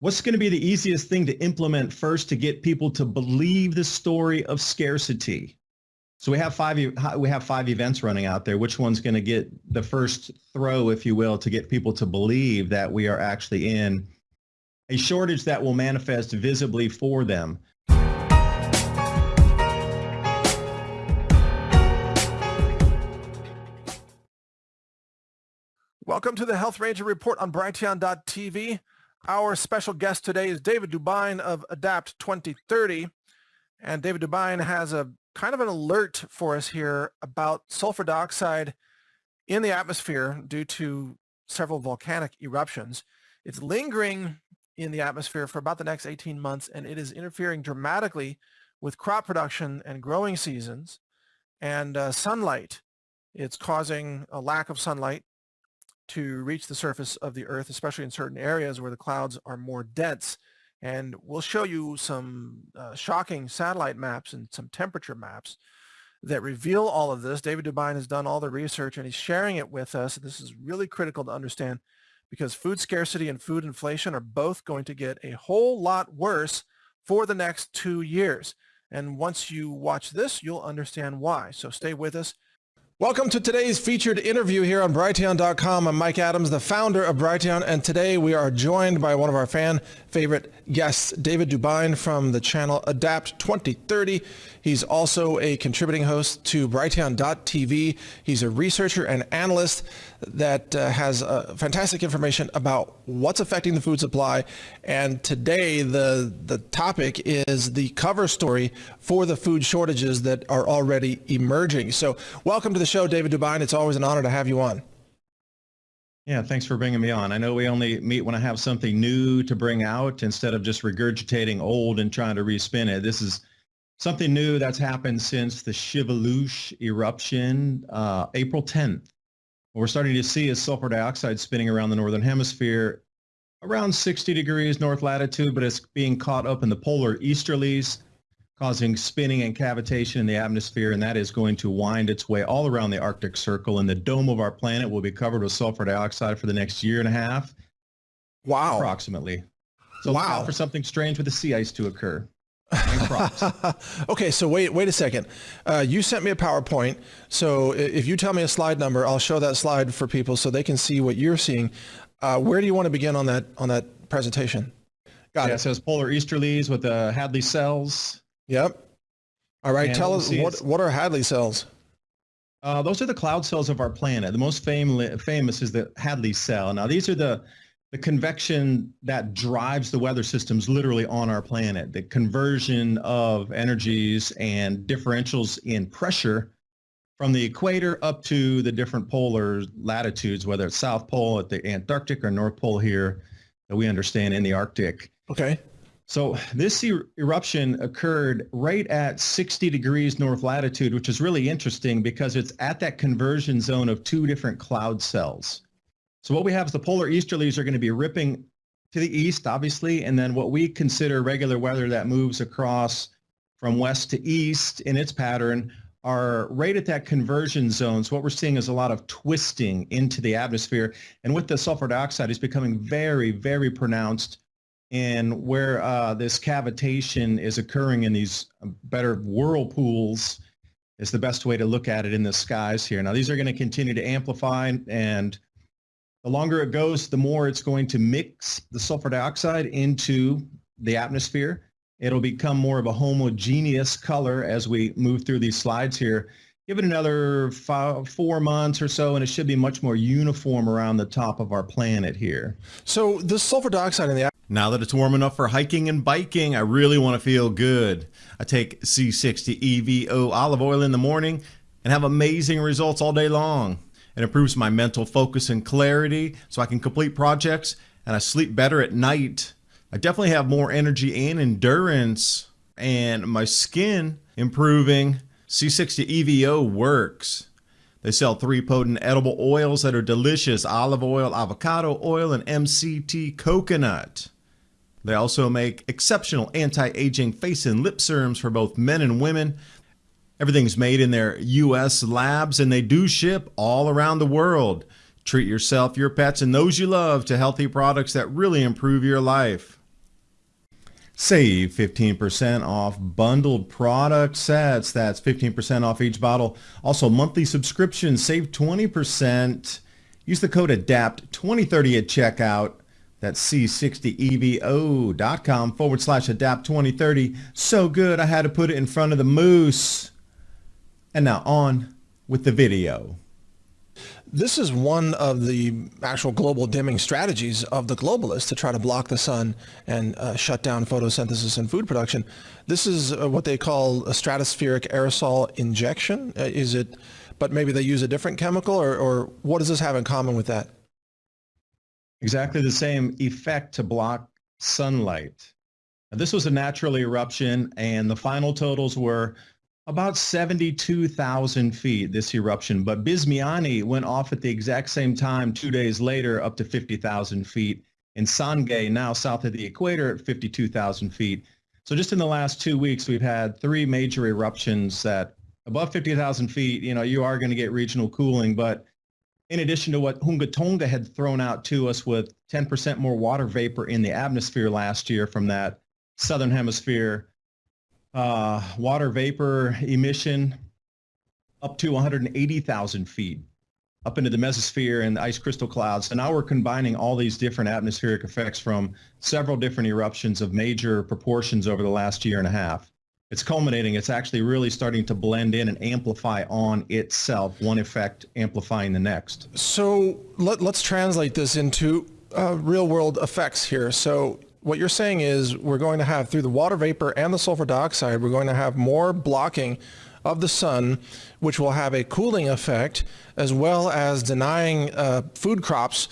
What's going to be the easiest thing to implement first to get people to believe the story of scarcity? So we have five we have five events running out there. Which one's going to get the first throw, if you will, to get people to believe that we are actually in a shortage that will manifest visibly for them? Welcome to the Health Ranger Report on Brighteon.tv. Our special guest today is David DuByne of Adapt 2030. And David DuByne has a kind of an alert for us here about sulfur dioxide in the atmosphere due to several volcanic eruptions. It's lingering in the atmosphere for about the next 18 months, and it is interfering dramatically with crop production and growing seasons and uh, sunlight. It's causing a lack of sunlight to reach the surface of the Earth, especially in certain areas where the clouds are more dense. And we'll show you some uh, shocking satellite maps and some temperature maps that reveal all of this. David DuByne has done all the research and he's sharing it with us. This is really critical to understand because food scarcity and food inflation are both going to get a whole lot worse for the next two years. And once you watch this, you'll understand why. So stay with us. Welcome to today's featured interview here on Brighteon.com. I'm Mike Adams, the founder of Brighteon, and today we are joined by one of our fan favorite guests, David DuByne from the channel Adapt 2030. He's also a contributing host to Brighteon.tv. He's a researcher and analyst that uh, has uh, fantastic information about what's affecting the food supply. And today the, the topic is the cover story for the food shortages that are already emerging. So welcome to the show, David DuByne. It's always an honor to have you on. Yeah, thanks for bringing me on. I know we only meet when I have something new to bring out instead of just regurgitating old and trying to respin it. This is something new that's happened since the Shiveluch eruption, uh, April 10th. What we're starting to see is sulfur dioxide spinning around the northern hemisphere around 60 degrees north latitude, but it's being caught up in the polar easterlies causing spinning and cavitation in the atmosphere, and that is going to wind its way all around the Arctic Circle, and the dome of our planet will be covered with sulfur dioxide for the next year and a half. Wow. Approximately. So wow. for something strange with the sea ice to occur. Okay, so wait, wait a second. Uh, you sent me a PowerPoint. So if you tell me a slide number, I'll show that slide for people so they can see what you're seeing. Uh, where do you want to begin on that on that presentation? Got yeah, it. It says polar easterlies with the Hadley cells. Yep. All right. And Tell us what what are Hadley cells? Uh, those are the cloud cells of our planet. The most fam- famous is the Hadley cell. Now, these are the the convection that drives the weather systems literally on our planet. The conversion of energies and differentials in pressure from the equator up to the different polar latitudes, whether it's South Pole at the Antarctic or North Pole here that we understand in the Arctic. Okay. So this er eruption occurred right at 60 degrees north latitude, which is really interesting because it's at that conversion zone of two different cloud cells. So what we have is the polar easterlies are going to be ripping to the east, obviously, and then what we consider regular weather that moves across from west to east in its pattern are right at that conversion zone. So what we're seeing is a lot of twisting into the atmosphere. And with the sulfur dioxide, it's becoming very, very pronounced and where uh, this cavitation is occurring in these uh, better whirlpools is the best way to look at it in the skies here. Now these are going to continue to amplify and the longer it goes, the more it's going to mix the sulfur dioxide into the atmosphere. It'll become more of a homogeneous color as we move through these slides here. Give it another five, four months or so, and it should be much more uniform around the top of our planet here. So the sulfur dioxide in the now that it's warm enough for hiking and biking, I really want to feel good. I take C60 EVO olive oil in the morning and have amazing results all day long. It improves my mental focus and clarity so I can complete projects and I sleep better at night. I definitely have more energy and endurance and my skin improving. C60 EVO works. They sell three potent edible oils that are delicious olive oil, avocado oil, and MCT coconut. They also make exceptional anti-aging face and lip serums for both men and women. Everything's made in their US labs and they do ship all around the world. Treat yourself, your pets, and those you love to healthy products that really improve your life. Save 15% off bundled product sets. That's 15% off each bottle. Also, monthly subscriptions. Save 20%. Use the code ADAPT2030 at checkout. That's c60evo.com forward slash ADAPT2030. So good, I had to put it in front of the moose. And now on with the video. This is one of the actual global dimming strategies of the globalists to try to block the sun and uh, shut down photosynthesis and food production. This is uh, what they call a stratospheric aerosol injection. Uh, is it, but maybe they use a different chemical or, or what does this have in common with that? Exactly the same effect to block sunlight. Now, this was a natural eruption and the final totals were about 72,000 feet, this eruption. But Bezymianny went off at the exact same time two days later, up to 50,000 feet. And Sangay, now south of the equator, at 52,000 feet. So just in the last two weeks, we've had three major eruptions that above 50,000 feet, you know, you are going to get regional cooling. But in addition to what Hunga Tonga had thrown out to us with 10% more water vapor in the atmosphere last year from that southern hemisphere uh, water vapor emission up to 180,000 feet up into the mesosphere and the ice crystal clouds. So now we're combining all these different atmospheric effects from several different eruptions of major proportions over the last year and a half. It's culminating. It's actually really starting to blend in and amplify on itself, one effect amplifying the next. So let, us translate this into uh, real world effects here. So what you're saying is we're going to have through the water vapor and the sulfur dioxide, we're going to have more blocking of the sun, which will have a cooling effect, as well as denying uh, food crops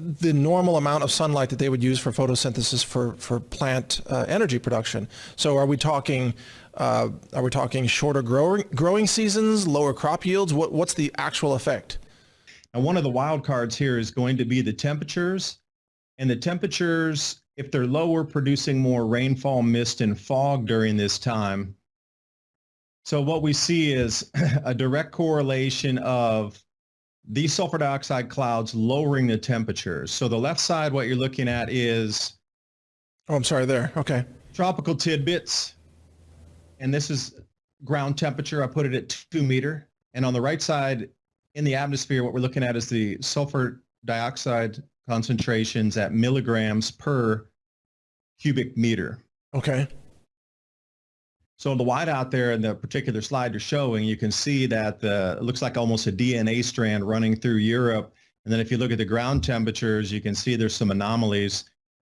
the normal amount of sunlight that they would use for photosynthesis for, for plant uh, energy production. So are we talking uh, are we talking shorter growing, growing seasons, lower crop yields? What, what's the actual effect? And one of the wild cards here is going to be the temperatures. And the temperatures if they're lower, producing more rainfall, mist, and fog during this time. So what we see is a direct correlation of these sulfur dioxide clouds lowering the temperatures. So the left side, what you're looking at is... Oh, I'm sorry there. Okay. Tropical tidbits. And this is ground temperature. I put it at two meter. And on the right side in the atmosphere, what we're looking at is the sulfur dioxide concentrations at milligrams per cubic meter. Okay. So the white out there in the particular slide you're showing, you can see that the, it looks like almost a DNA strand running through Europe. And then if you look at the ground temperatures, you can see there's some anomalies.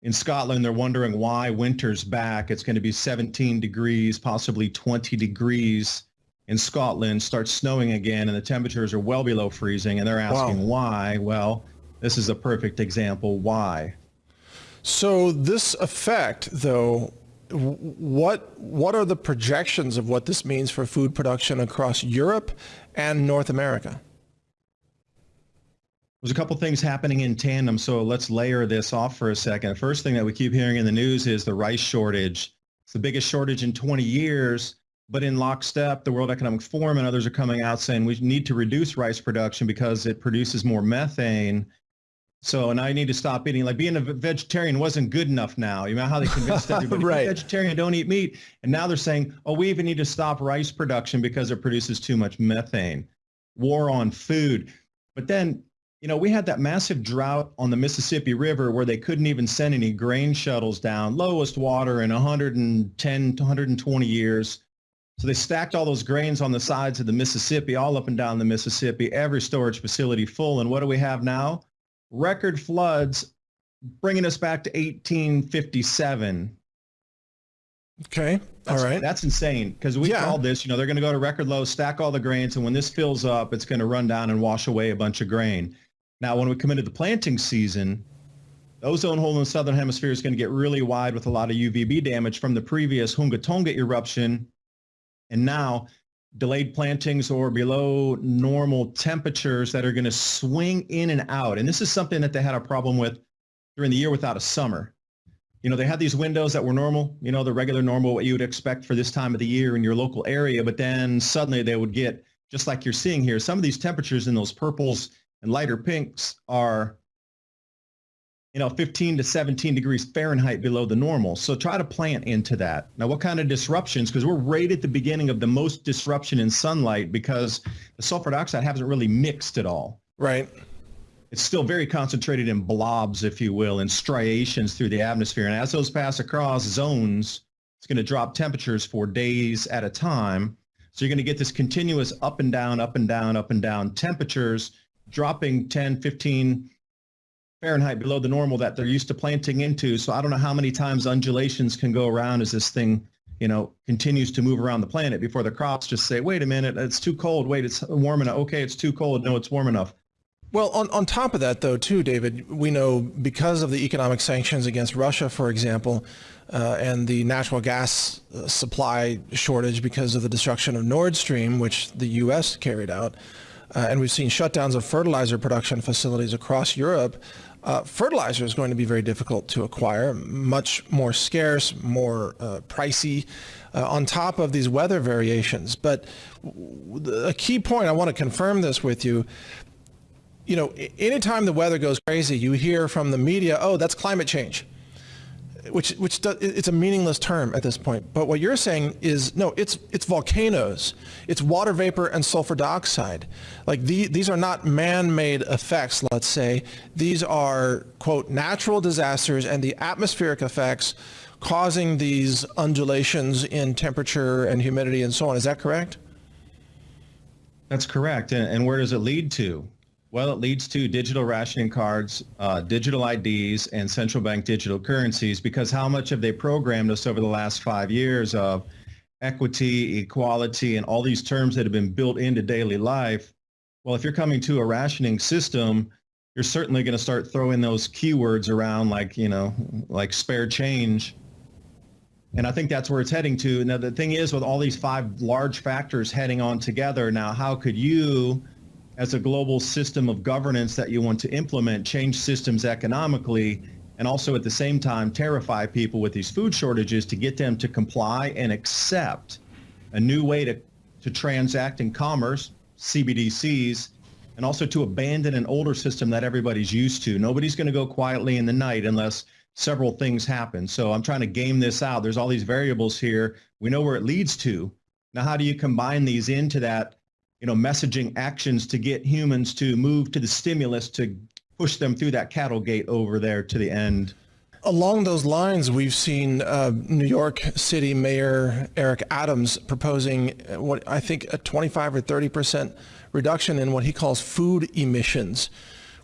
In Scotland, they're wondering why winter's back. It's going to be 17 degrees, possibly 20 degrees in Scotland, starts snowing again, and the temperatures are well below freezing. And they're asking wow. why. Well, this is a perfect example why. So this effect, though, what what are the projections of what this means for food production across Europe and North America? There's a couple things happening in tandem, so let's layer this off for a second. First thing that we keep hearing in the news is the rice shortage. It's the biggest shortage in 20 years, but in lockstep, the World Economic Forum and others are coming out saying we need to reduce rice production because it produces more methane so now you need to stop eating. Like being a vegetarian wasn't good enough now. You know how they convinced everybody, right. vegetarian, don't eat meat. And now they're saying, oh, we even need to stop rice production because it produces too much methane. War on food. But then, you know, we had that massive drought on the Mississippi River where they couldn't even send any grain shuttles down, lowest water in 110 to 120 years. So they stacked all those grains on the sides of the Mississippi, all up and down the Mississippi, every storage facility full. And what do we have now? Record floods bringing us back to 1857. Okay. That's, all right. That's insane because we yeah. called this, you know, they're going to go to record low, stack all the grains. And when this fills up, it's going to run down and wash away a bunch of grain. Now, when we come into the planting season, the ozone hole in the southern hemisphere is going to get really wide with a lot of UVB damage from the previous Hunga Tonga eruption. And now delayed plantings or below normal temperatures that are going to swing in and out. And this is something that they had a problem with during the year without a summer. You know, they had these windows that were normal, you know, the regular normal, what you would expect for this time of the year in your local area. But then suddenly they would get, just like you're seeing here, some of these temperatures in those purples and lighter pinks are you know, 15 to 17 degrees Fahrenheit below the normal. So try to plant into that. Now, what kind of disruptions? Because we're right at the beginning of the most disruption in sunlight because the sulfur dioxide hasn't really mixed at all. Right. It's still very concentrated in blobs, if you will, in striations through the atmosphere. And as those pass across zones, it's going to drop temperatures for days at a time. So you're going to get this continuous up and down, up and down, up and down temperatures dropping 10, 15 Fahrenheit below the normal that they're used to planting into. So I don't know how many times undulations can go around as this thing, you know, continues to move around the planet before the crops just say, wait a minute, it's too cold. Wait, it's warm enough. Okay, it's too cold. No, it's warm enough. Well, on, on top of that, though, too, David, we know because of the economic sanctions against Russia, for example, uh, and the natural gas uh, supply shortage because of the destruction of Nord Stream, which the U.S. carried out, uh, and we've seen shutdowns of fertilizer production facilities across Europe, uh, fertilizer is going to be very difficult to acquire, much more scarce, more uh, pricey, uh, on top of these weather variations. But a key point, I want to confirm this with you, you know, anytime the weather goes crazy, you hear from the media, oh, that's climate change, which, which does, it's a meaningless term at this point. But what you're saying is, no, it's, it's volcanoes, it's water vapor and sulfur dioxide. Like the, these are not man-made effects, let's say. These are, quote, natural disasters and the atmospheric effects causing these undulations in temperature and humidity and so on. Is that correct? That's correct. And, and where does it lead to? Well, it leads to digital rationing cards, uh, digital IDs, and central bank digital currencies because how much have they programmed us over the last five years of equity, equality, and all these terms that have been built into daily life? Well, if you're coming to a rationing system, you're certainly going to start throwing those keywords around like, you know, like spare change. And I think that's where it's heading to. Now, the thing is with all these five large factors heading on together, now how could you as a global system of governance that you want to implement, change systems economically, and also at the same time terrify people with these food shortages to get them to comply and accept a new way to, to transact in commerce, CBDCs, and also to abandon an older system that everybody's used to. Nobody's going to go quietly in the night unless several things happen. So I'm trying to game this out. There's all these variables here. We know where it leads to. Now, how do you combine these into that you know, messaging actions to get humans to move to the stimulus to push them through that cattle gate over there to the end. Along those lines, we've seen uh, New York City Mayor Eric Adams proposing what I think a 25 or 30 percent reduction in what he calls food emissions,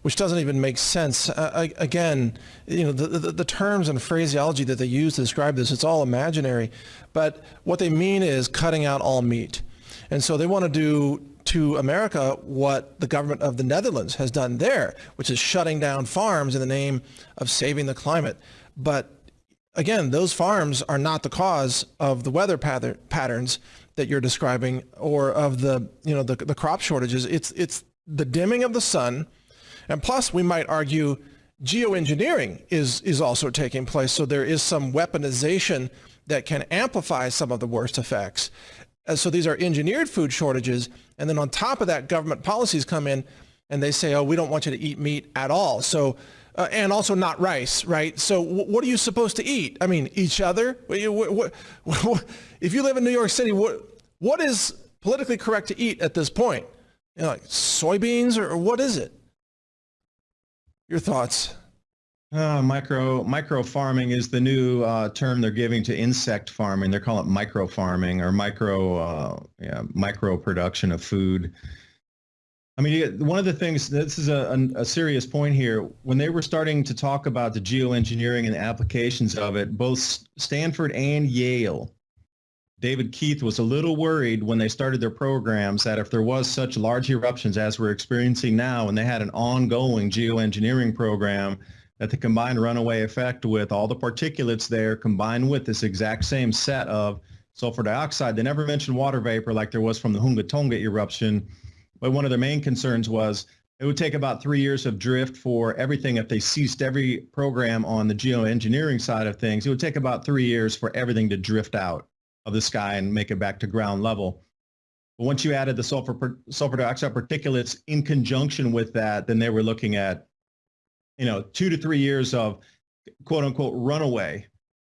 which doesn't even make sense. Uh, again, you know, the, the, the terms and phraseology that they use to describe this, it's all imaginary. But what they mean is cutting out all meat. And so they want to do to America what the government of the Netherlands has done there, which is shutting down farms in the name of saving the climate. But again, those farms are not the cause of the weather patterns that you're describing or of the, you know, the, the crop shortages. It's, it's the dimming of the sun. And plus, we might argue geoengineering is, is also taking place. So there is some weaponization that can amplify some of the worst effects. Uh, so these are engineered food shortages. And then on top of that, government policies come in and they say, oh, we don't want you to eat meat at all. So, uh, and also not rice, right? So what are you supposed to eat? I mean, each other? If you live in New York City, what, what is politically correct to eat at this point? You know, like soybeans or, or what is it? Your thoughts? Uh, micro micro farming is the new uh, term they're giving to insect farming. They're calling it micro farming or micro uh, yeah, micro production of food. I mean, one of the things, this is a, a, serious point here. When they were starting to talk about the geoengineering and applications of it, both Stanford and Yale, David Keith was a little worried when they started their programs that if there was such large eruptions as we're experiencing now, and they had an ongoing geoengineering program, that the combined runaway effect with all the particulates there combined with this exact same set of sulfur dioxide. They never mentioned water vapor like there was from the Hunga Tonga eruption. But one of their main concerns was it would take about three years of drift for everything if they ceased every program on the geoengineering side of things. It would take about three years for everything to drift out of the sky and make it back to ground level. But once you added the sulfur, sulfur dioxide particulates in conjunction with that, then they were looking at you know, two to three years of quote unquote runaway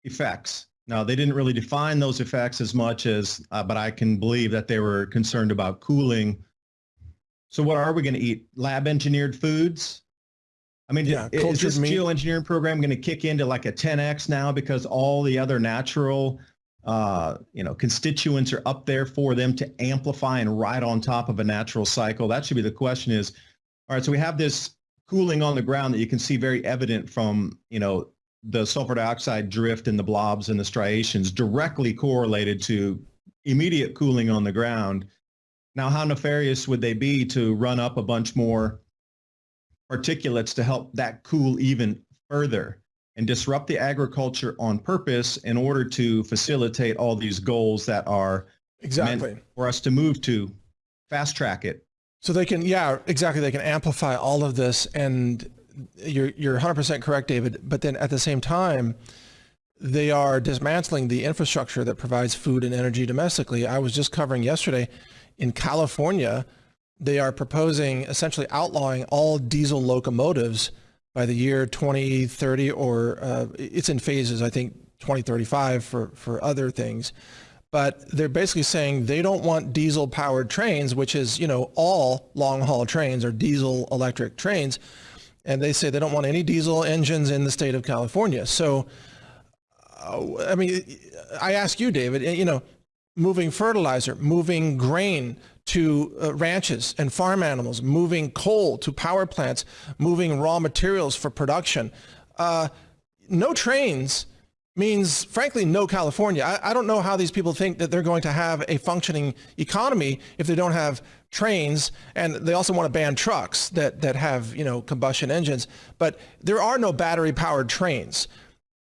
effects. Now they didn't really define those effects as much as, uh, but I can believe that they were concerned about cooling. So what are we going to eat? Lab engineered foods? I mean, Yeah, is this meat. geoengineering program going to kick into like a 10x now because all the other natural, uh, you know, constituents are up there for them to amplify and ride on top of a natural cycle? That should be the question is, all right, so we have this cooling on the ground that you can see very evident from, you know, the sulfur dioxide drift and the blobs and the striations directly correlated to immediate cooling on the ground. Now, how nefarious would they be to run up a bunch more particulates to help that cool even further and disrupt the agriculture on purpose in order to facilitate all these goals that are Exactly. for us to move to, fast track it. So they can, yeah, exactly. They can amplify all of this, and you're you're 100% correct, David. But then at the same time, they are dismantling the infrastructure that provides food and energy domestically. I was just covering yesterday in California, they are proposing essentially outlawing all diesel locomotives by the year 2030, or uh, it's in phases. I think 2035 for for other things but they're basically saying they don't want diesel powered trains, which is, you know, all long haul trains are diesel electric trains. And they say they don't want any diesel engines in the state of California. So, uh, I mean, I ask you, David, you know, moving fertilizer, moving grain to uh, ranches and farm animals, moving coal to power plants, moving raw materials for production. Uh, no trains means, frankly, no California. I, I, don't know how these people think that they're going to have a functioning economy if they don't have trains, and they also want to ban trucks that that have you know combustion engines. But there are no battery-powered trains.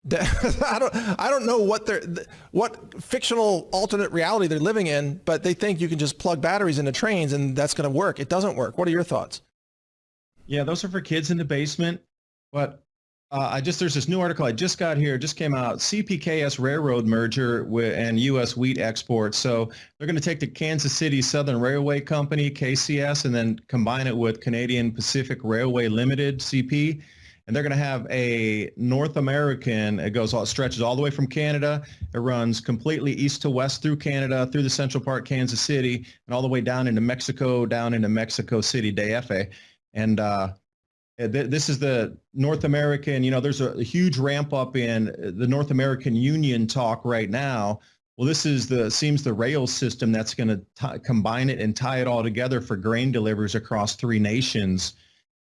I don't I don't know what they're what fictional alternate reality they're living in, but they think you can just plug batteries into trains and that's going to work. It doesn't work. What are your thoughts? Yeah, those are for kids in the basement, but uh, I just there's this new article I just got here, just came out. CPKS Railroad merger with, and U.S. wheat exports. So they're going to take the Kansas City Southern Railway Company (KCS) and then combine it with Canadian Pacific Railway Limited (CP), and they're going to have a North American. It goes all stretches all the way from Canada. It runs completely east to west through Canada, through the central part, Kansas City, and all the way down into Mexico, down into Mexico City, DF. And uh, Uh, this is the North American, you know, there's a, huge ramp up in uh, the North American Union talk right now. Well, this is the seems the rail system that's going to combine it and tie it all together for grain deliveries across three nations.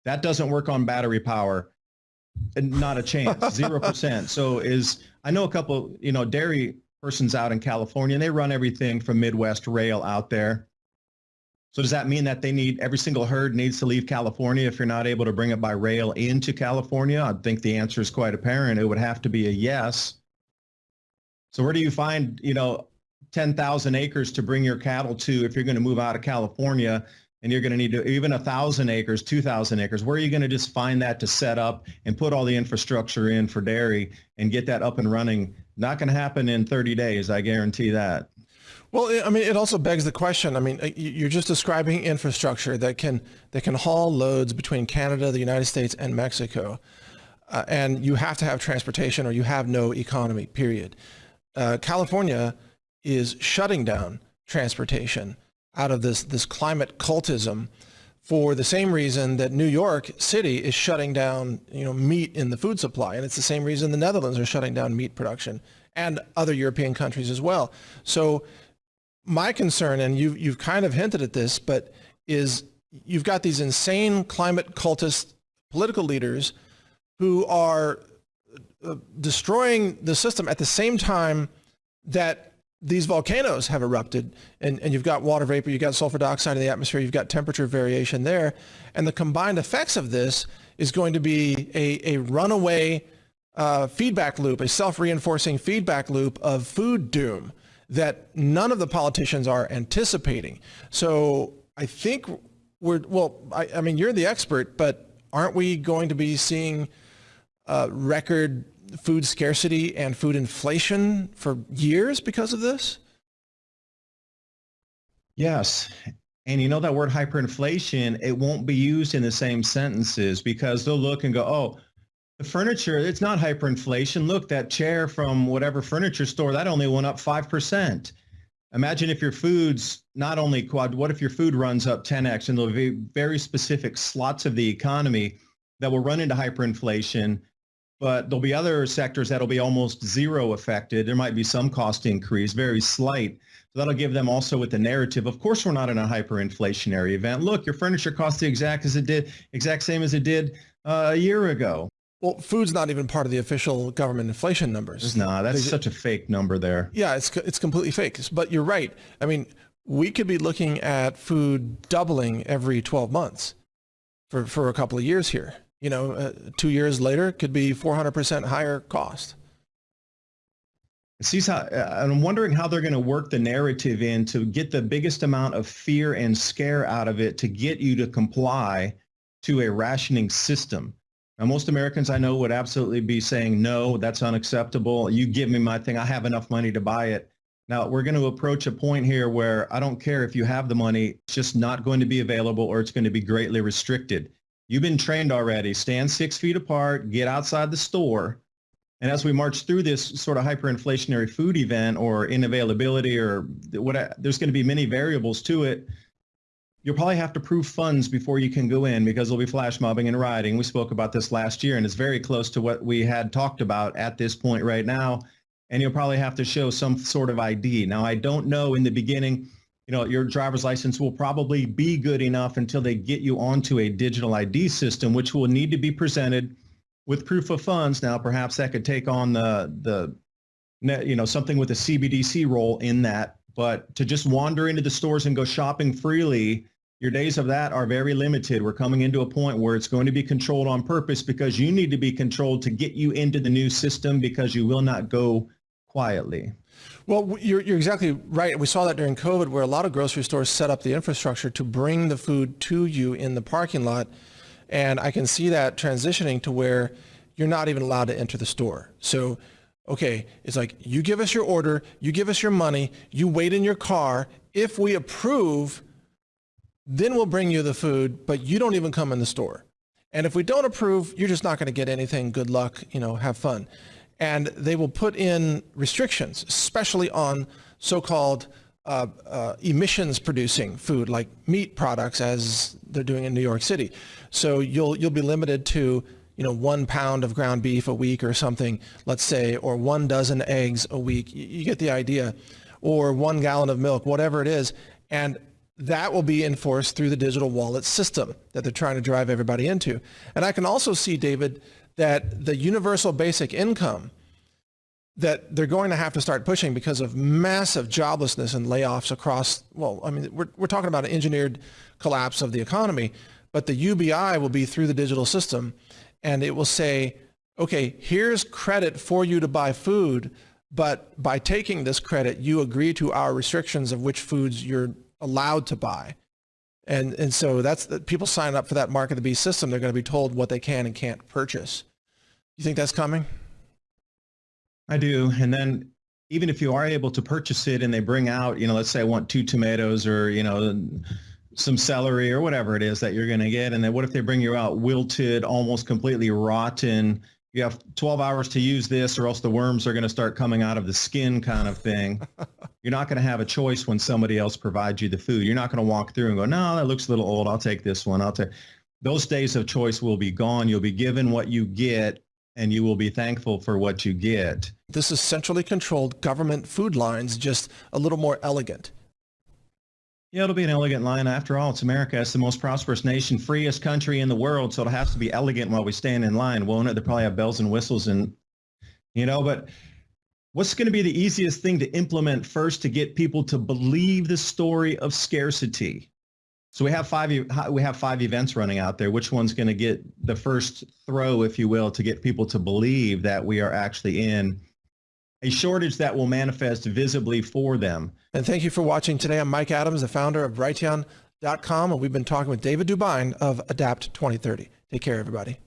That doesn't work on battery power. Not a chance, zero percent. So is I know a couple, you know, dairy persons out in California, and they run everything from Midwest Rail out there. So does that mean that they need every single herd needs to leave California if you're not able to bring it by rail into California? I think the answer is quite apparent. It would have to be a yes. So where do you find, you know, 10,000 acres to bring your cattle to if you're going to move out of California and you're going to need to even a thousand acres, 2,000 acres, where are you going to just find that to set up and put all the infrastructure in for dairy and get that up and running? Not going to happen in 30 days. I guarantee that. Well, I mean, it also begs the question. I mean, uh, you're just describing infrastructure that can that can haul loads between Canada, the United States, and Mexico, uh, and you have to have transportation, or you have no economy. Period. Uh, California is shutting down transportation out of this this climate cultism for the same reason that New York City is shutting down, you know, meat in the food supply, and it's the same reason the Netherlands are shutting down meat production and other European countries as well. So my concern, and you, you've kind of hinted at this, but is you've got these insane climate cultist political leaders who are uh, destroying the system at the same time that these volcanoes have erupted and, and you've got water vapor, you've got sulfur dioxide in the atmosphere, you've got temperature variation there. And the combined effects of this is going to be a, a runaway uh, feedback loop, a self-reinforcing feedback loop of food doom that none of the politicians are anticipating. So I think we're, well, I, I mean, you're the expert, but aren't we going to be seeing uh, record food scarcity and food inflation for years because of this? Yes. And you know that word hyperinflation, it won't be used in the same sentences because they'll look and go, oh, the furniture, it's not hyperinflation. Look, that chair from whatever furniture store, that only went up 5%. Imagine if your food's not only quad, what if your food runs up 10x and there'll be very specific slots of the economy that will run into hyperinflation, but there'll be other sectors that'll be almost zero affected. There might be some cost increase, very slight. So that'll give them also with the narrative. Of course, we're not in a hyperinflationary event. Look, your furniture costs the exact as it did, exact same as it did uh, a year ago. Well, food's not even part of the official government inflation numbers. No, that's such a fake number there. Yeah, it's it's completely fake. But you're right. I mean, we could be looking at food doubling every 12 months for for a couple of years here. You know, uh, two years later could be 400% higher cost. See how uh, I'm wondering how they're going to work the narrative in to get the biggest amount of fear and scare out of it to get you to comply to a rationing system. Now, most Americans I know would absolutely be saying, no, that's unacceptable. You give me my thing. I have enough money to buy it. Now, we're going to approach a point here where I don't care if you have the money, it's just not going to be available or it's going to be greatly restricted. You've been trained already. Stand six feet apart, get outside the store. And as we march through this sort of hyperinflationary food event or inavailability or what, there's going to be many variables to it you'll probably have to prove funds before you can go in because there'll be flash mobbing and rioting. We spoke about this last year and it's very close to what we had talked about at this point right now. And you'll probably have to show some sort of ID. Now, I don't know in the beginning, you know, your driver's license will probably be good enough until they get you onto a digital ID system, which will need to be presented with proof of funds. Now, perhaps that could take on the, the, you know, something with a CBDC role in that. But to just wander into the stores and go shopping freely your days of that are very limited. We're coming into a point where it's going to be controlled on purpose because you need to be controlled to get you into the new system because you will not go quietly. Well, you're, you're exactly right. We saw that during COVID where a lot of grocery stores set up the infrastructure to bring the food to you in the parking lot. And I can see that transitioning to where you're not even allowed to enter the store. So, okay, it's like you give us your order, you give us your money, you wait in your car. If we approve, then we'll bring you the food, but you don't even come in the store. And if we don't approve, you're just not going to get anything. Good luck, you know, have fun. And they will put in restrictions, especially on so-called uh, uh, emissions producing food like meat products as they're doing in New York City. So you'll, you'll be limited to, you know, one pound of ground beef a week or something, let's say, or one dozen eggs a week. You, you get the idea. Or one gallon of milk, whatever it is. And that will be enforced through the digital wallet system that they're trying to drive everybody into. And I can also see, David, that the universal basic income that they're going to have to start pushing because of massive joblessness and layoffs across, well, I mean, we're, we're talking about an engineered collapse of the economy, but the UBI will be through the digital system and it will say, okay, here's credit for you to buy food, but by taking this credit, you agree to our restrictions of which foods you're allowed to buy. And, and so that's the, people sign up for that market the beast system. They're going to be told what they can and can't purchase. You think that's coming? I do. And then even if you are able to purchase it and they bring out, you know, let's say I want two tomatoes or, you know, some celery or whatever it is that you're going to get. And then what if they bring you out wilted, almost completely rotten, you have 12 hours to use this or else the worms are going to start coming out of the skin kind of thing. You're not going to have a choice when somebody else provides you the food. You're not going to walk through and go, no, that looks a little old. I'll take this one. I'll take. Those days of choice will be gone. You'll be given what you get and you will be thankful for what you get. This is centrally controlled government food lines, just a little more elegant. Yeah, it'll be an elegant line. After all, it's America. It's the most prosperous nation, freest country in the world. So it has to be elegant while we stand in line, won't it? They probably have bells and whistles and, you know, but what's going to be the easiest thing to implement first to get people to believe the story of scarcity? So we have five we have five events running out there. Which one's going to get the first throw, if you will, to get people to believe that we are actually in a shortage that will manifest visibly for them. And thank you for watching today. I'm Mike Adams, the founder of Brighteon.com, and we've been talking with David DuByne of Adapt 2030. Take care, everybody.